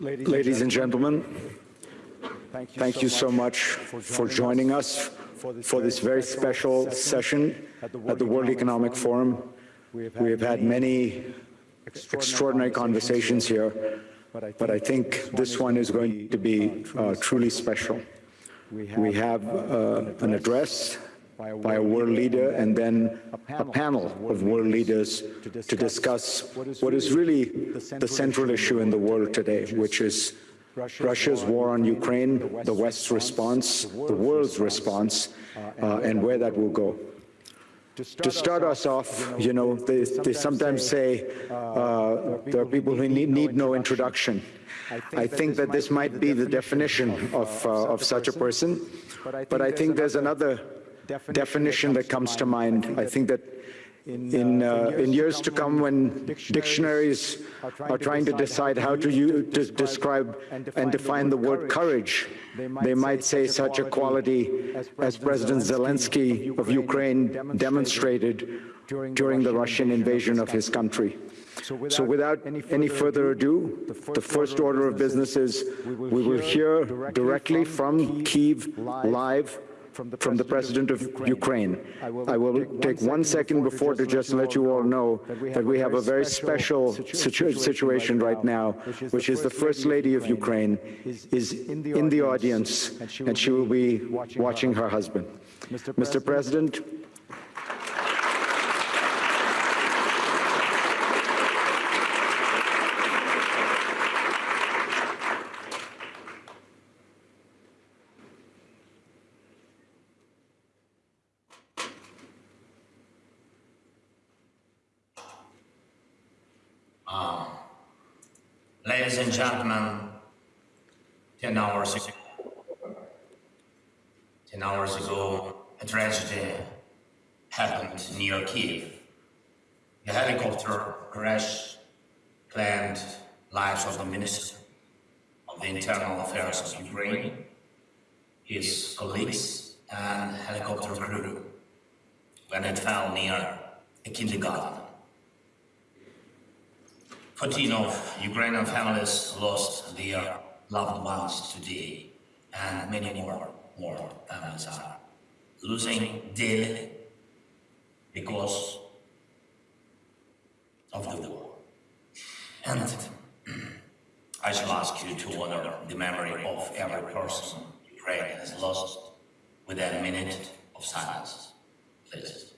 Ladies and gentlemen, thank you so much for joining us for this very special session at the World Economic Forum. We have had many extraordinary conversations here, but I think this one is going to be uh, truly special. We have uh, an address by a world leader and then a panel of world leaders to discuss what is really the central issue in the world today, which is Russia's war on Ukraine, the West's response, the world's response, uh, and where that will go. To start us off, you know, they, they sometimes say uh, there are people who need, need no introduction. I think that this might be the definition of, uh, of such a person, but I think there's another definition that comes to mind. I think that in, uh, in years to come when dictionaries are trying to decide how to, use, to describe and define the word courage, they might say such a quality as President Zelensky of Ukraine demonstrated during the Russian invasion of his country. So without any further ado, the first order of business is we will hear directly from Kiev live from the, from the President of Ukraine. I will, I will take one second before to just let you all know that we have a very special situ situation right now, which is the First Lady of Ukraine is in the audience, and she will be watching her husband. Mr. President, Um, ladies and gentlemen, 10 hours ago, 10 hours ago, a tragedy happened near Kiev. A helicopter crash claimed lives of the Minister of the Internal Affairs of Ukraine, his colleagues and helicopter crew when it fell near a kindergarten. 14 Ukrainian families lost their loved ones today, and many more, more families are losing daily because of the war. And I shall ask you to honor the memory of every person Ukraine has lost with a minute of silence, please.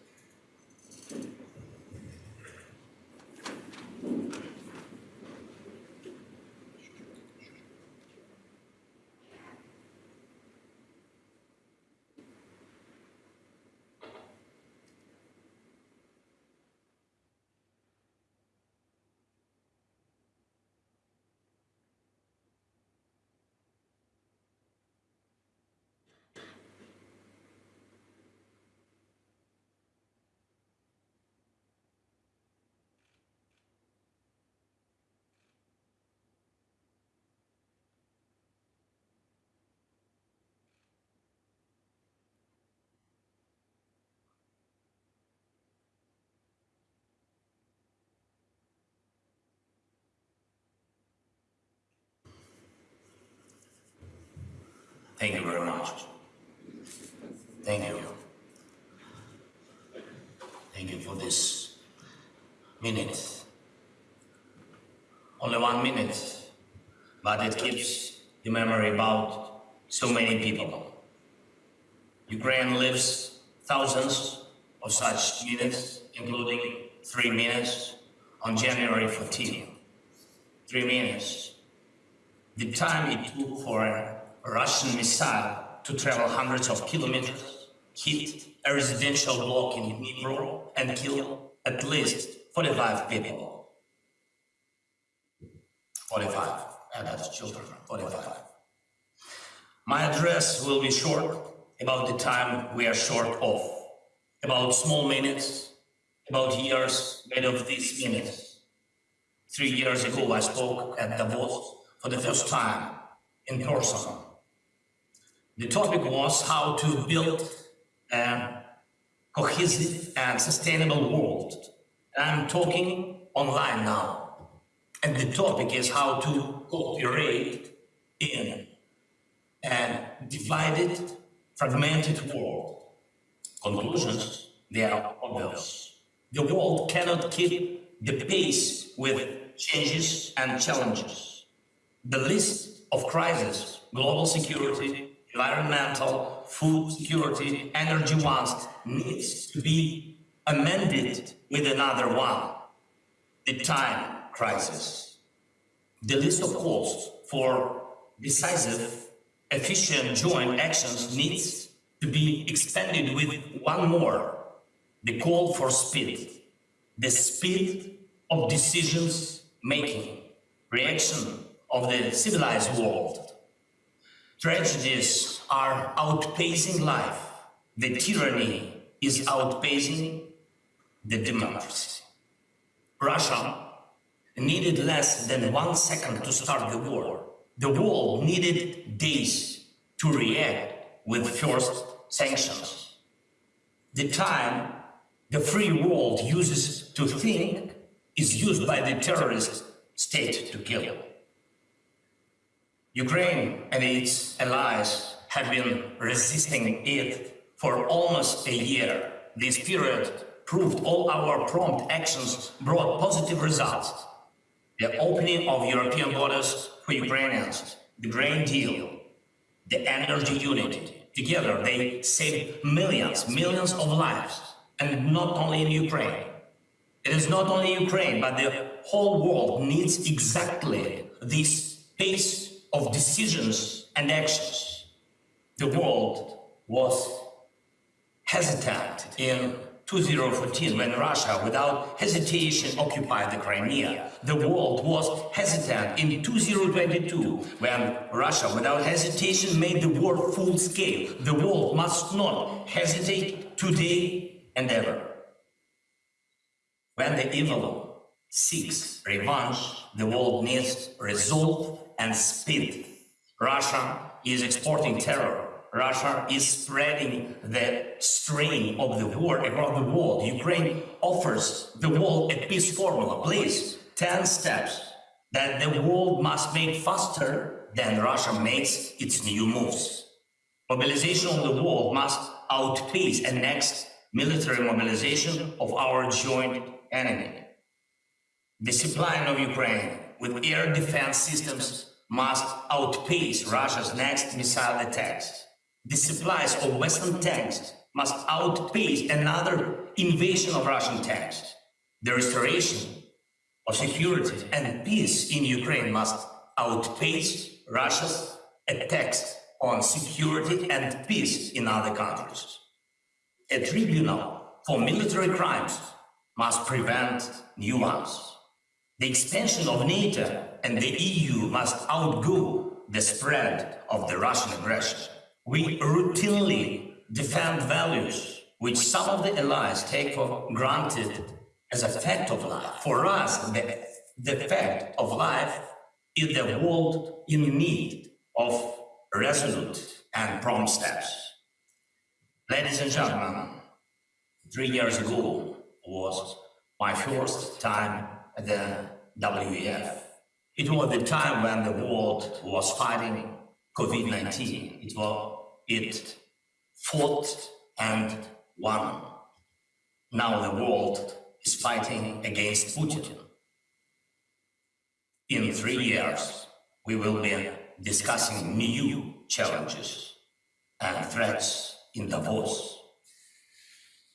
Thank you very much. Thank you. Thank you for this minute. Only one minute, but it keeps the memory about so many people. Ukraine lives thousands of such minutes, including three minutes on January 14. Three minutes. The time it took for a Russian missile to travel hundreds of kilometers, hit a residential block in Dnipro and kill at least 45 people. 45 adult children, 45. My address will be short about the time we are short of, about small minutes, about years made of these minutes. Three years ago I spoke at Davos for the first time in person the topic was how to build a cohesive and sustainable world. I'm talking online now. And the topic is how to cooperate in a divided, fragmented world. Conclusions, they are obvious. The world cannot keep the pace with changes and challenges. The list of crises, global security, environmental, food security, energy ones, needs to be amended with another one, the time crisis. The list of calls for decisive, efficient joint actions needs to be expanded with one more, the call for speed, the speed of decisions making, reaction of the civilized world. Tragedies are outpacing life. The tyranny is outpacing the democracy. Russia needed less than one second to start the war. The world needed days to react with first sanctions. The time the free world uses to think is used by the terrorist state to kill. Ukraine and its allies have been resisting it for almost a year. This period proved all our prompt actions brought positive results. The opening of European borders for Ukrainians, the grain deal, the energy unity. Together they saved millions, millions of lives, and not only in Ukraine. It is not only Ukraine, but the whole world needs exactly this pace of decisions and actions. The world was hesitant in 2014 when Russia without hesitation occupied the Crimea. The world was hesitant in 2022 when Russia without hesitation made the war full scale. The world must not hesitate today and ever. When the evil seeks revenge, the world needs resolve and speed. Russia is exporting terror. Russia is spreading the strain of the war across the world. Ukraine offers the world a peace formula. Please, 10 steps that the world must make faster than Russia makes its new moves. Mobilization of the world must outpace the next military mobilization of our joint enemy. The supply of Ukraine with air defense systems must outpace Russia's next missile attacks. The supplies of Western tanks must outpace another invasion of Russian tanks. The restoration of security and peace in Ukraine must outpace Russia's attacks on security and peace in other countries. A tribunal for military crimes must prevent new ones. The expansion of NATO and the EU must outgo the spread of the Russian aggression. We routinely defend values which some of the allies take for granted as a fact of life. For us, the, the fact of life is the world in need of resolute and prompt steps. Ladies and gentlemen, three years ago was my first time at the WEF. It was the time when the world was fighting COVID-19. It was it fought and won. Now the world is fighting against Putin. In three years, we will be discussing new challenges and threats in Davos.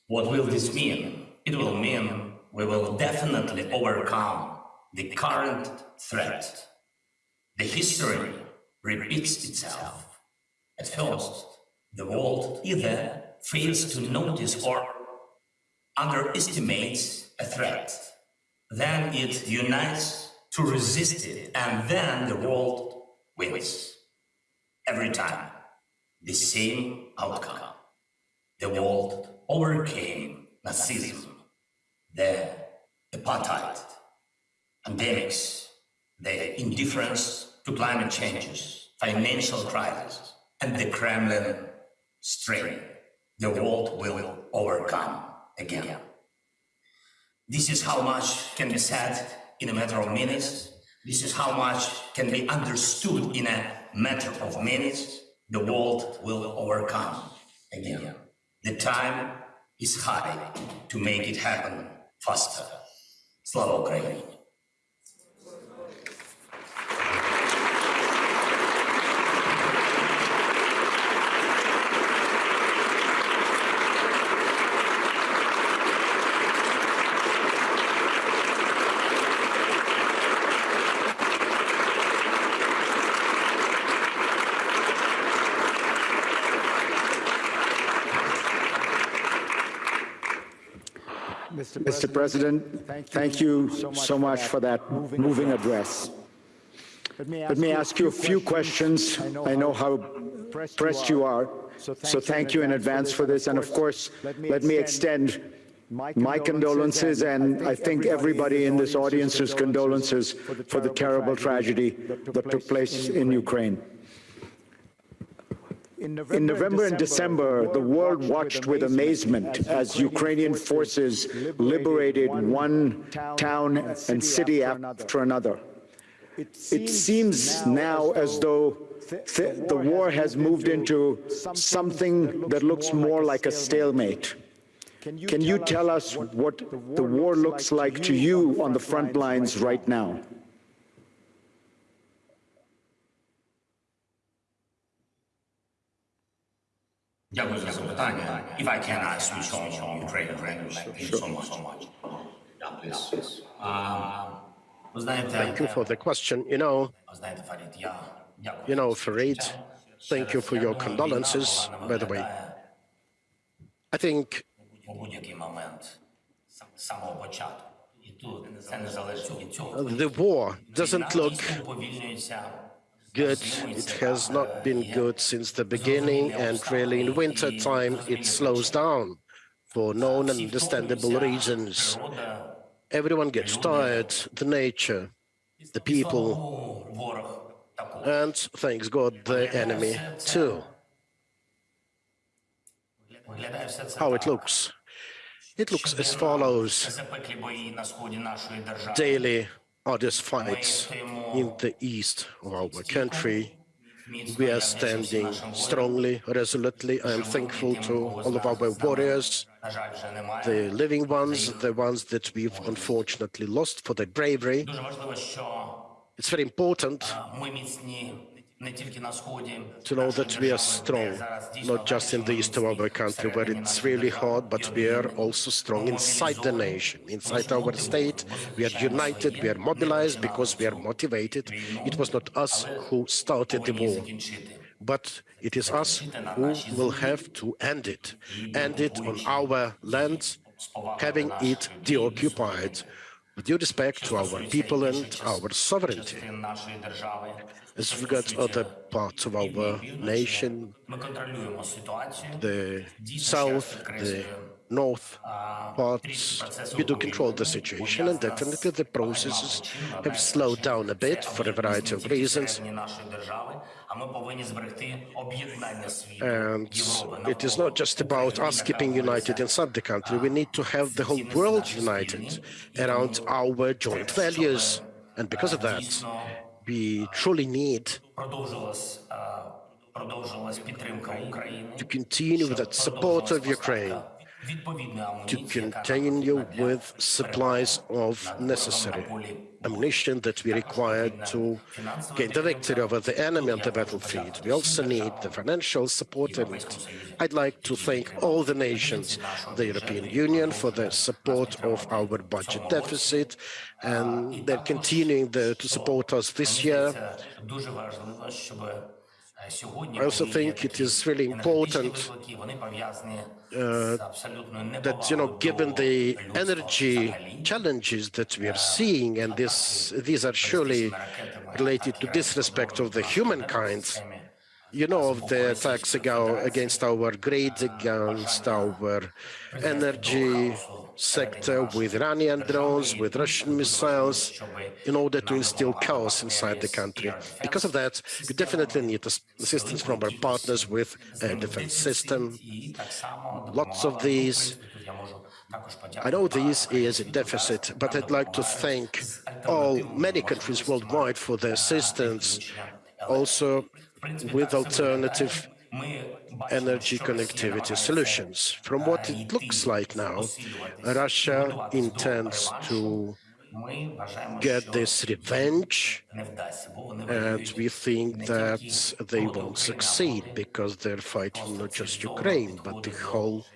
What will this mean? It will mean we will definitely overcome the current threat. The history repeats itself. At first, the world either fails to notice or underestimates a threat. Then it unites to resist it, and then the world wins. Every time, the same outcome. The world overcame Nazism, the apartheid, pandemics, the indifference to climate changes, financial crisis, and the Kremlin strain. The world will overcome again. This is how much can be said in a matter of minutes. This is how much can be understood in a matter of minutes. The world will overcome again. The time is high to make it happen faster. Slava! Mr. President, thank you so much for that moving address. Let me ask you a few questions. I know how pressed you are, so thank you in advance for this. And of course, let me extend my condolences and I think everybody in this audience's condolences for the terrible tragedy that took place in Ukraine. In November and December, the world watched with amazement as Ukrainian forces liberated one town and city after another. It seems now as though th the war has moved into something that looks more like a stalemate. Can you tell us what the war looks like to you on the front lines right now? if I can, ask speak on, on Ukraine, Ukraine, thank you so much. Um, thank you for the question. You know, you know, Fareed, thank you for your condolences, by the way. I think the war doesn't look good. It has not been good since the beginning, and really in winter time it slows down for known and understandable reasons. Everyone gets tired, the nature, the people, and thanks God, the enemy too. How it looks. It looks as follows. Daily hardest fights in the east of our country. We are standing strongly, resolutely. I am thankful to all of our warriors, the living ones, the ones that we've unfortunately lost for their bravery. It's very important to know that we are strong, not just in the east of our country where it's really hard, but we are also strong inside the nation, inside our state. We are united, we are mobilized because we are motivated. It was not us who started the war, but it is us who will have to end it, end it on our lands, having it deoccupied due respect to our people and our sovereignty. As regards other parts of our nation, the south, the north parts, you do control the situation, and definitely the processes have slowed down a bit for a variety of reasons. And it is not just about us keeping united inside the country. We need to have the whole world united around our joint values. And because of that, we truly need to continue with that support of Ukraine to contain you with supplies of necessary ammunition that we require to gain the victory over the enemy on the battlefield. We also need the financial support, and I'd like to thank all the nations, the European Union, for their support of our budget deficit, and they're continuing the, to support us this year. I also think it is really important uh, that, you know, given the energy challenges that we are seeing, and this, these are surely related to disrespect of the humankind, you know of the attacks against our grid, against our energy, sector with Iranian drones, with Russian missiles, in order to instill chaos inside the country. Because of that, we definitely need assistance from our partners with a defense system, lots of these. I know this is a deficit, but I'd like to thank all many countries worldwide for their assistance, also with alternative energy connectivity solutions. From what it looks like now, Russia intends to get this revenge, and we think that they won't succeed because they're fighting not just Ukraine, but the whole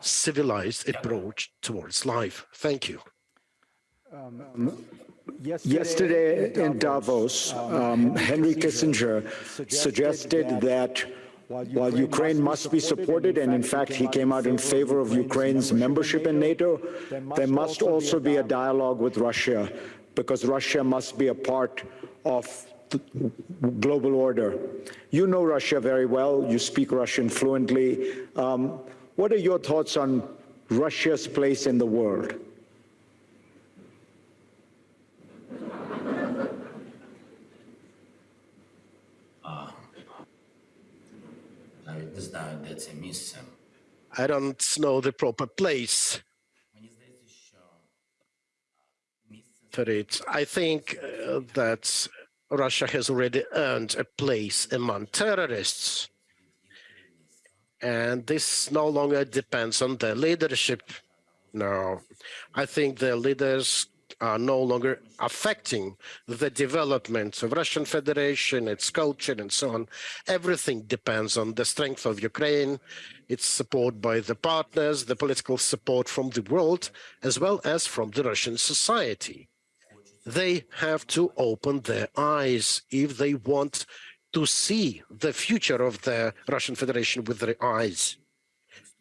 civilized approach towards life. Thank you. Um, um, yesterday in Davos, um, um Henry Kissinger suggested that while Ukraine must be supported, and in fact he came out in favor of Ukraine's membership in NATO, there must also be a dialogue with Russia because Russia must be a part of the global order. You know Russia very well. You speak Russian fluently. Um, what are your thoughts on Russia's place in the world? не знаю, де це місце. I don't know the proper place Мені здається, що місце for it. I think uh, that Russia has already earned a place among terrorists. And this no longer depends on their leadership. No, I think their leaders are no longer affecting the development of Russian Federation, its culture, and so on. Everything depends on the strength of Ukraine, its support by the partners, the political support from the world, as well as from the Russian society they have to open their eyes if they want to see the future of the Russian Federation with their eyes.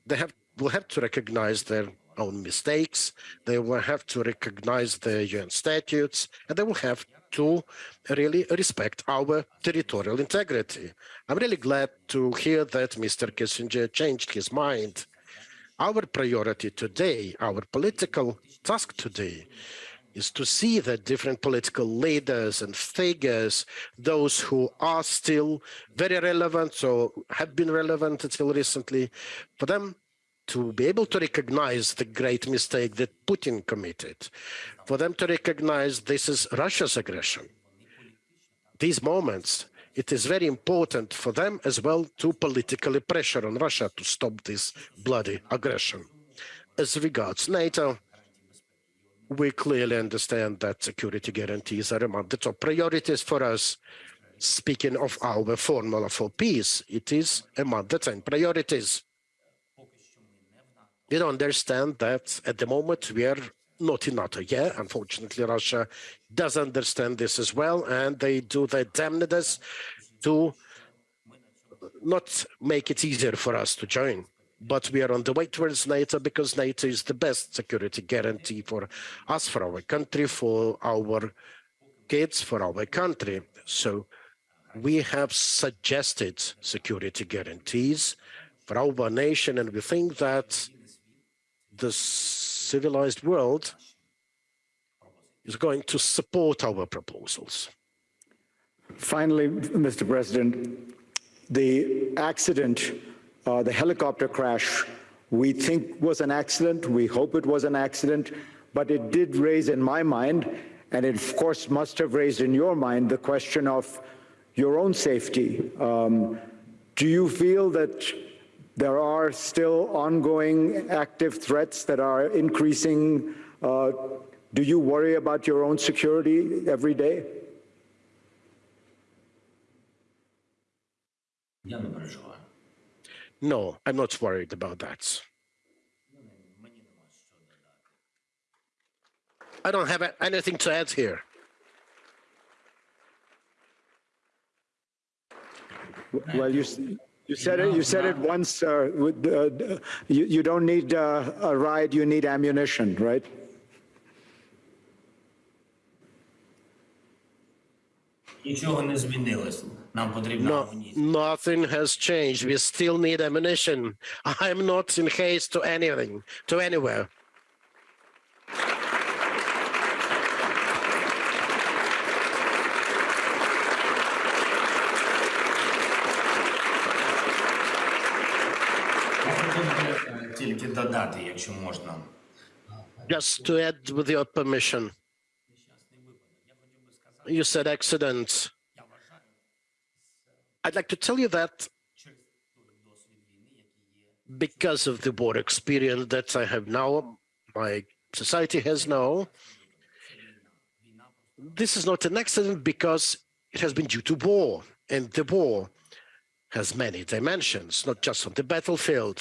They have will have to recognize their own mistakes. They will have to recognize the UN statutes, and they will have to really respect our territorial integrity. I'm really glad to hear that Mr. Kissinger changed his mind. Our priority today, our political task today, is to see that different political leaders and figures, those who are still very relevant or have been relevant until recently, for them to be able to recognize the great mistake that Putin committed, for them to recognize this is Russia's aggression. These moments, it is very important for them as well to politically pressure on Russia to stop this bloody aggression. As regards NATO, we clearly understand that security guarantees are among the top priorities for us. Speaking of our formula for peace, it is among the 10 priorities. Don't understand that at the moment we are not in NATO Yeah, Unfortunately, Russia does understand this as well, and they do their damnedest to not make it easier for us to join but we are on the way towards NATO because NATO is the best security guarantee for us, for our country, for our kids, for our country. So we have suggested security guarantees for our nation, and we think that the civilized world is going to support our proposals. Finally, Mr. President, the accident uh, the helicopter crash, we think was an accident. We hope it was an accident, but it did raise in my mind, and it of course must have raised in your mind, the question of your own safety. Um, do you feel that there are still ongoing active threats that are increasing. Uh, do you worry about your own security every day? No, I'm not worried about that. I don't have anything to add here. Well, you see, you said it. You said it once. Uh, with, uh, uh, you, you, don't need uh, a ride. You need ammunition, right? No, nothing has changed. We still need ammunition. I'm not in haste to anything, to anywhere. тільки додати, якщо можна. Just to add with your permission, you said accident. I'd like to tell you that because of the war experience that I have now, my society has now, this is not an accident because it has been due to war, and the war has many dimensions, not just on the battlefield.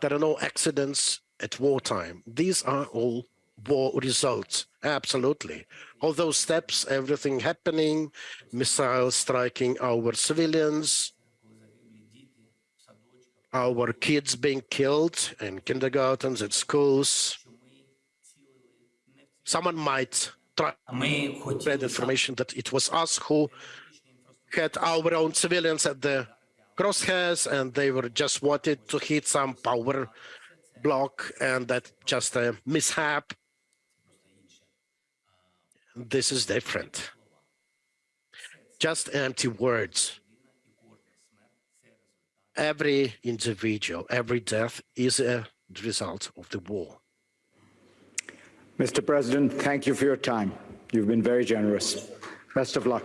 There are no accidents at wartime. These are all war results, absolutely. All those steps, everything happening, missiles striking our civilians, our kids being killed in kindergartens, at schools. Someone might try spread information that it was us who had our own civilians at the crosshairs and they were just wanted to hit some power block and that just a mishap. This is different. Just empty words. Every individual, every death is a result of the war. Mr. President, thank you for your time. You've been very generous. Best of luck.